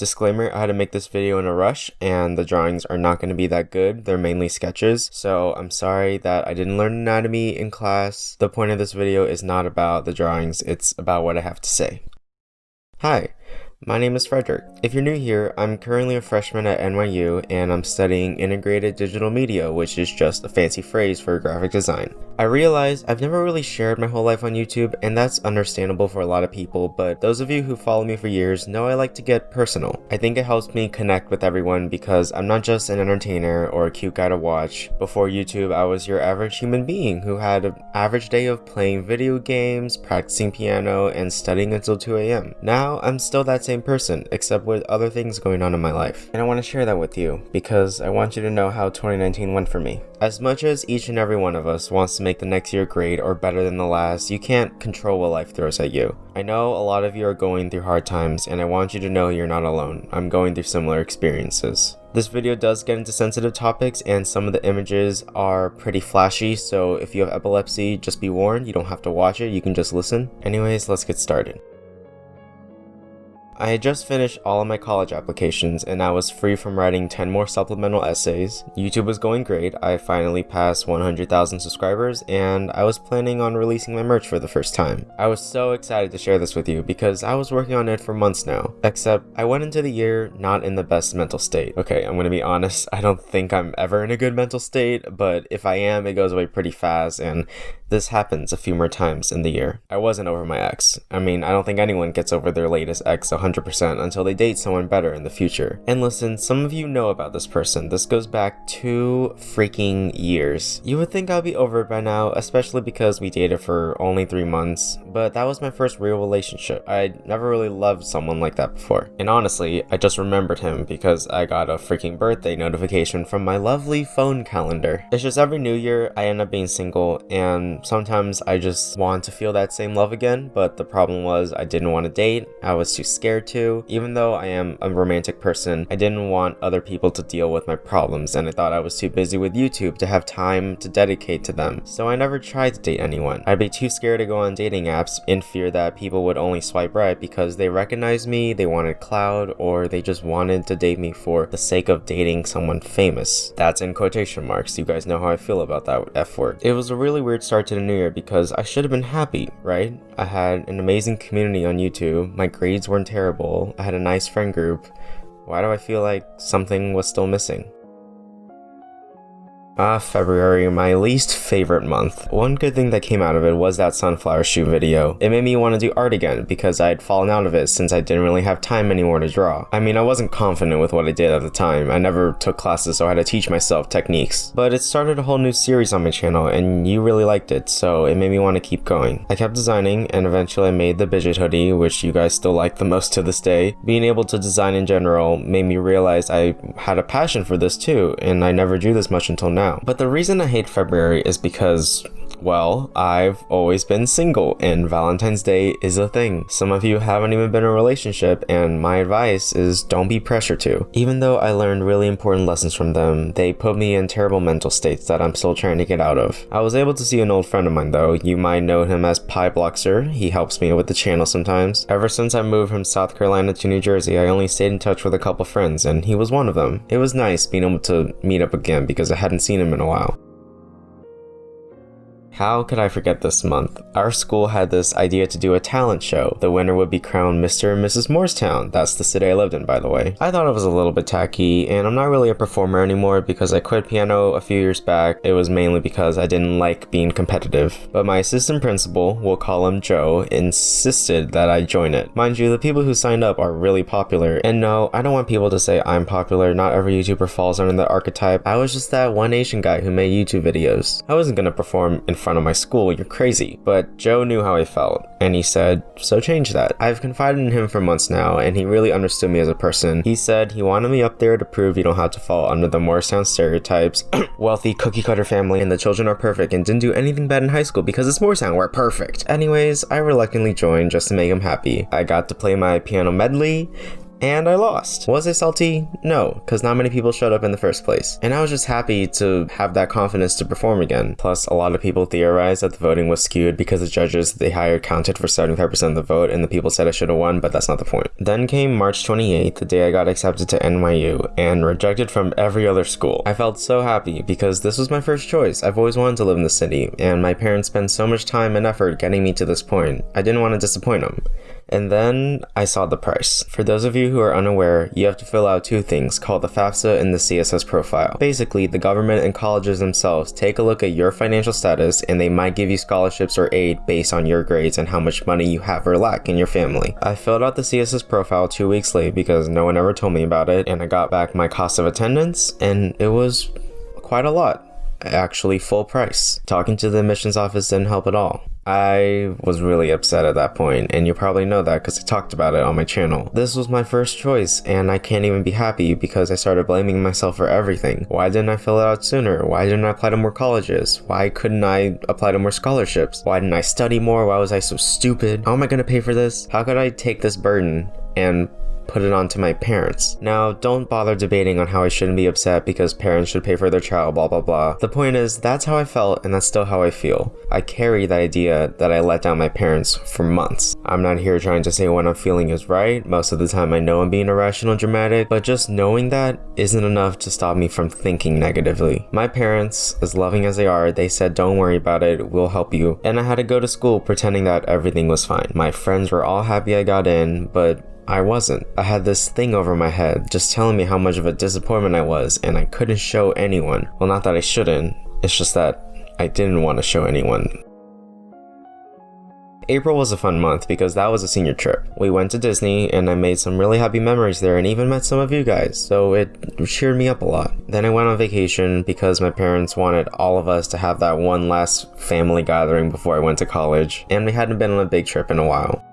Disclaimer, I had to make this video in a rush and the drawings are not going to be that good. They're mainly sketches, so I'm sorry that I didn't learn anatomy in class. The point of this video is not about the drawings, it's about what I have to say. Hi, my name is Frederick. If you're new here, I'm currently a freshman at NYU and I'm studying integrated digital media, which is just a fancy phrase for graphic design. I realize I've never really shared my whole life on YouTube and that's understandable for a lot of people, but those of you who follow me for years know I like to get personal. I think it helps me connect with everyone because I'm not just an entertainer or a cute guy to watch. Before YouTube, I was your average human being who had an average day of playing video games, practicing piano, and studying until 2 a.m. Now, I'm still that same person, except with other things going on in my life. And I want to share that with you, because I want you to know how 2019 went for me. As much as each and every one of us wants to make the next year great or better than the last, you can't control what life throws at you. I know a lot of you are going through hard times, and I want you to know you're not alone. I'm going through similar experiences. This video does get into sensitive topics and some of the images are pretty flashy, so if you have epilepsy, just be warned, you don't have to watch it, you can just listen. Anyways, let's get started. I had just finished all of my college applications and I was free from writing 10 more supplemental essays. YouTube was going great, I finally passed 100,000 subscribers and I was planning on releasing my merch for the first time. I was so excited to share this with you because I was working on it for months now, except I went into the year not in the best mental state. Okay, I'm gonna be honest, I don't think I'm ever in a good mental state, but if I am, it goes away pretty fast and this happens a few more times in the year. I wasn't over my ex. I mean, I don't think anyone gets over their latest ex 100% until they date someone better in the future. And listen, some of you know about this person. This goes back two freaking years. You would think I'd be over it by now, especially because we dated for only three months, but that was my first real relationship. I'd never really loved someone like that before. And honestly, I just remembered him because I got a freaking birthday notification from my lovely phone calendar. It's just every new year I end up being single and sometimes I just want to feel that same love again, but the problem was I didn't want to date, I was too scared to. Even though I am a romantic person, I didn't want other people to deal with my problems and I thought I was too busy with YouTube to have time to dedicate to them. So I never tried to date anyone. I'd be too scared to go on dating apps in fear that people would only swipe right because they recognized me, they wanted cloud, or they just wanted to date me for the sake of dating someone famous. That's in quotation marks. You guys know how I feel about that F word. It was a really weird start to the new year because I should have been happy, right? I had an amazing community on YouTube, my grades weren't terrible, I had a nice friend group. Why do I feel like something was still missing? Ah, February, my least favorite month. One good thing that came out of it was that sunflower shoot video. It made me want to do art again because I had fallen out of it since I didn't really have time anymore to draw. I mean, I wasn't confident with what I did at the time. I never took classes so I had to teach myself techniques. But it started a whole new series on my channel and you really liked it, so it made me want to keep going. I kept designing and eventually I made the Bidget hoodie, which you guys still like the most to this day. Being able to design in general made me realize I had a passion for this too, and I never drew this much until now But the reason I hate February is because well, I've always been single and Valentine's Day is a thing. Some of you haven't even been in a relationship and my advice is don't be pressured to. Even though I learned really important lessons from them, they put me in terrible mental states that I'm still trying to get out of. I was able to see an old friend of mine though. You might know him as Piebloxer. He helps me with the channel sometimes. Ever since I moved from South Carolina to New Jersey, I only stayed in touch with a couple friends and he was one of them. It was nice being able to meet up again because I hadn't seen him in a while. How could I forget this month? Our school had this idea to do a talent show. The winner would be crowned Mr. and Mrs. Morristown. That's the city I lived in, by the way. I thought it was a little bit tacky, and I'm not really a performer anymore because I quit piano a few years back. It was mainly because I didn't like being competitive. But my assistant principal, we'll call him Joe, insisted that I join it. Mind you, the people who signed up are really popular. And no, I don't want people to say I'm popular. Not every YouTuber falls under the archetype. I was just that one Asian guy who made YouTube videos. I wasn't gonna perform in front front of my school, you're crazy. But Joe knew how I felt, and he said, so change that. I've confided in him for months now, and he really understood me as a person. He said he wanted me up there to prove you don't have to fall under the Morristown stereotypes, wealthy cookie cutter family, and the children are perfect and didn't do anything bad in high school because it's Morristown, we're perfect. Anyways, I reluctantly joined just to make him happy. I got to play my piano medley, and I lost. Was I salty? No, because not many people showed up in the first place. And I was just happy to have that confidence to perform again. Plus, a lot of people theorized that the voting was skewed because the judges they hired counted for 75% of the vote and the people said I should have won, but that's not the point. Then came March 28th, the day I got accepted to NYU and rejected from every other school. I felt so happy because this was my first choice. I've always wanted to live in the city, and my parents spent so much time and effort getting me to this point. I didn't want to disappoint them. And then I saw the price. For those of you who are unaware, you have to fill out two things called the FAFSA and the CSS profile. Basically, the government and colleges themselves take a look at your financial status and they might give you scholarships or aid based on your grades and how much money you have or lack in your family. I filled out the CSS profile two weeks late because no one ever told me about it and I got back my cost of attendance and it was quite a lot actually full price. Talking to the admissions office didn't help at all. I was really upset at that point, and you probably know that because I talked about it on my channel. This was my first choice, and I can't even be happy because I started blaming myself for everything. Why didn't I fill it out sooner? Why didn't I apply to more colleges? Why couldn't I apply to more scholarships? Why didn't I study more? Why was I so stupid? How am I gonna pay for this? How could I take this burden and put it on to my parents. Now, don't bother debating on how I shouldn't be upset because parents should pay for their child, blah blah blah. The point is, that's how I felt and that's still how I feel. I carry the idea that I let down my parents for months. I'm not here trying to say what I'm feeling is right. Most of the time I know I'm being irrational and dramatic, but just knowing that isn't enough to stop me from thinking negatively. My parents, as loving as they are, they said don't worry about it, we'll help you. And I had to go to school pretending that everything was fine. My friends were all happy I got in, but I wasn't. I had this thing over my head just telling me how much of a disappointment I was and I couldn't show anyone. Well, not that I shouldn't, it's just that I didn't want to show anyone. April was a fun month because that was a senior trip. We went to Disney and I made some really happy memories there and even met some of you guys, so it cheered me up a lot. Then I went on vacation because my parents wanted all of us to have that one last family gathering before I went to college, and we hadn't been on a big trip in a while.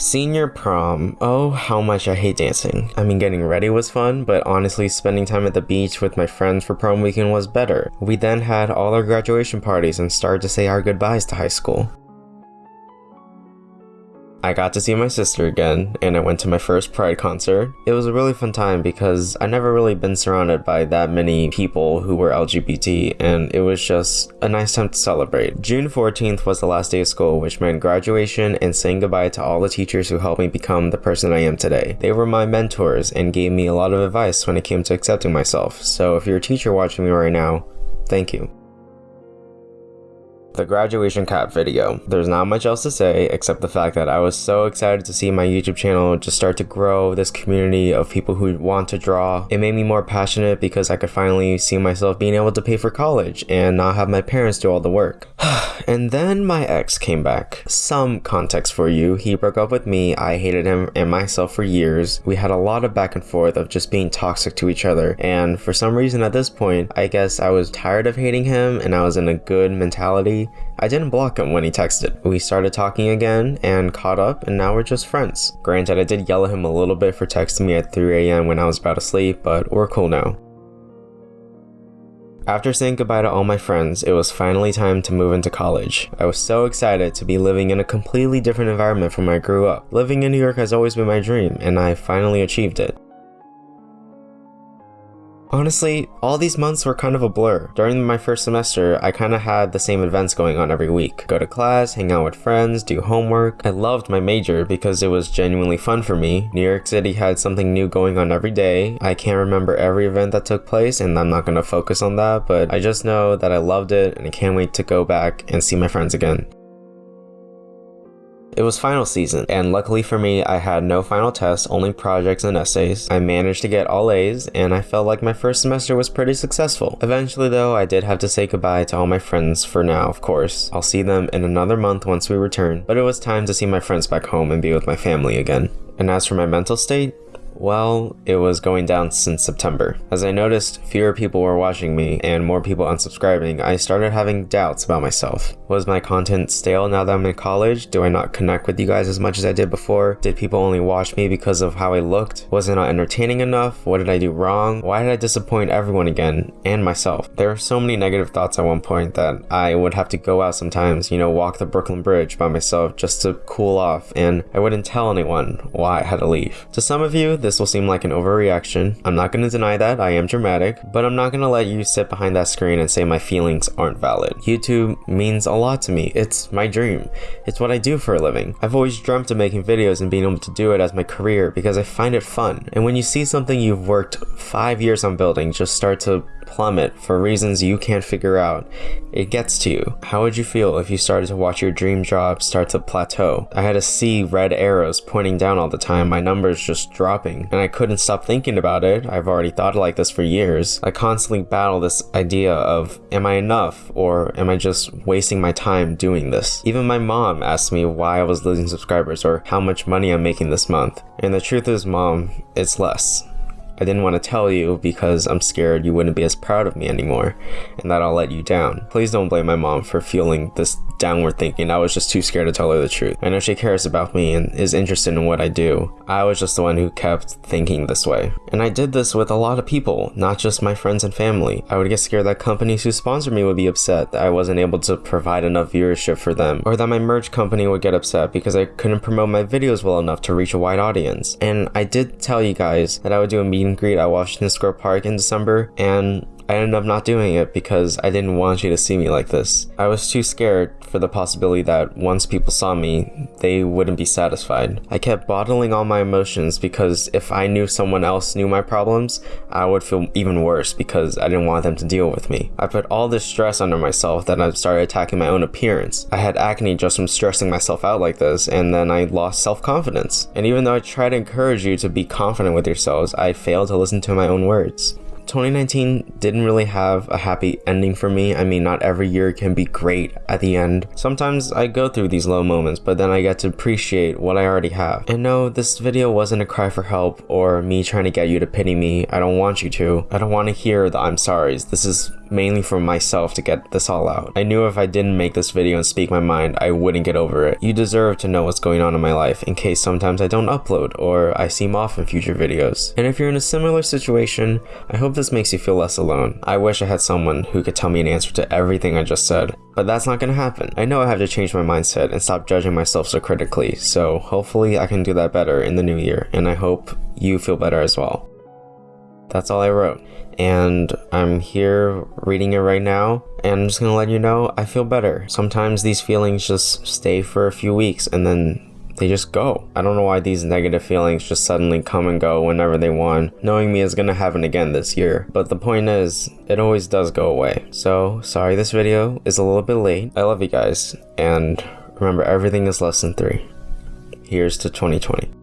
Senior prom. Oh, how much I hate dancing. I mean, getting ready was fun, but honestly, spending time at the beach with my friends for prom weekend was better. We then had all our graduation parties and started to say our goodbyes to high school. I got to see my sister again, and I went to my first Pride concert. It was a really fun time because I never really been surrounded by that many people who were LGBT, and it was just a nice time to celebrate. June 14th was the last day of school, which meant graduation and saying goodbye to all the teachers who helped me become the person I am today. They were my mentors and gave me a lot of advice when it came to accepting myself, so if you're a teacher watching me right now, thank you the graduation cap video. There's not much else to say except the fact that I was so excited to see my YouTube channel just start to grow this community of people who want to draw. It made me more passionate because I could finally see myself being able to pay for college and not have my parents do all the work. and then my ex came back. Some context for you, he broke up with me, I hated him and myself for years. We had a lot of back and forth of just being toxic to each other and for some reason at this point, I guess I was tired of hating him and I was in a good mentality I didn't block him when he texted. We started talking again and caught up and now we're just friends. Granted, I did yell at him a little bit for texting me at 3am when I was about to sleep, but we're cool now. After saying goodbye to all my friends, it was finally time to move into college. I was so excited to be living in a completely different environment from where I grew up. Living in New York has always been my dream, and I finally achieved it. Honestly, all these months were kind of a blur. During my first semester, I kind of had the same events going on every week. Go to class, hang out with friends, do homework. I loved my major because it was genuinely fun for me. New York City had something new going on every day. I can't remember every event that took place and I'm not going to focus on that, but I just know that I loved it and I can't wait to go back and see my friends again. It was final season, and luckily for me, I had no final tests, only projects and essays. I managed to get all A's, and I felt like my first semester was pretty successful. Eventually though, I did have to say goodbye to all my friends for now, of course. I'll see them in another month once we return, but it was time to see my friends back home and be with my family again. And as for my mental state, Well, it was going down since September. As I noticed fewer people were watching me and more people unsubscribing, I started having doubts about myself. Was my content stale now that I'm in college? Do I not connect with you guys as much as I did before? Did people only watch me because of how I looked? Was I not entertaining enough? What did I do wrong? Why did I disappoint everyone again and myself? There were so many negative thoughts at one point that I would have to go out sometimes, you know, walk the Brooklyn Bridge by myself just to cool off, and I wouldn't tell anyone why I had to leave. To some of you, this will seem like an overreaction. I'm not going to deny that, I am dramatic, but I'm not going to let you sit behind that screen and say my feelings aren't valid. YouTube means a lot to me. It's my dream. It's what I do for a living. I've always dreamt of making videos and being able to do it as my career because I find it fun. And when you see something you've worked five years on building just start to plummet for reasons you can't figure out, it gets to you. How would you feel if you started to watch your dream job start to plateau? I had to see red arrows pointing down all the time, my numbers just dropping, and I couldn't stop thinking about it. I've already thought like this for years. I constantly battle this idea of, am I enough or am I just wasting my time doing this? Even my mom asked me why I was losing subscribers or how much money I'm making this month. And the truth is, mom, it's less. I didn't want to tell you because I'm scared you wouldn't be as proud of me anymore and that I'll let you down. Please don't blame my mom for feeling this downward thinking. I was just too scared to tell her the truth. I know she cares about me and is interested in what I do. I was just the one who kept thinking this way. And I did this with a lot of people, not just my friends and family. I would get scared that companies who sponsor me would be upset that I wasn't able to provide enough viewership for them, or that my merch company would get upset because I couldn't promote my videos well enough to reach a wide audience. And I did tell you guys that I would do a meet and greet at Washington Square Park in December, and I ended up not doing it because I didn't want you to see me like this. I was too scared for the possibility that once people saw me, they wouldn't be satisfied. I kept bottling all my emotions because if I knew someone else knew my problems, I would feel even worse because I didn't want them to deal with me. I put all this stress under myself that I started attacking my own appearance. I had acne just from stressing myself out like this, and then I lost self-confidence. And even though I tried to encourage you to be confident with yourselves, I failed to listen to my own words. 2019 didn't really have a happy ending for me. I mean, not every year can be great at the end. Sometimes I go through these low moments, but then I get to appreciate what I already have. And no, this video wasn't a cry for help or me trying to get you to pity me. I don't want you to. I don't want to hear the I'm sorries. This is mainly for myself to get this all out. I knew if I didn't make this video and speak my mind, I wouldn't get over it. You deserve to know what's going on in my life in case sometimes I don't upload or I seem off in future videos. And if you're in a similar situation, I hope this makes you feel less alone. I wish I had someone who could tell me an answer to everything I just said, but that's not gonna happen. I know I have to change my mindset and stop judging myself so critically, so hopefully I can do that better in the new year, and I hope you feel better as well. That's all I wrote. And I'm here reading it right now. And I'm just gonna let you know I feel better. Sometimes these feelings just stay for a few weeks and then they just go. I don't know why these negative feelings just suddenly come and go whenever they want. Knowing me is gonna happen again this year. But the point is, it always does go away. So, sorry this video is a little bit late. I love you guys. And remember, everything is less than three. Here's to 2020.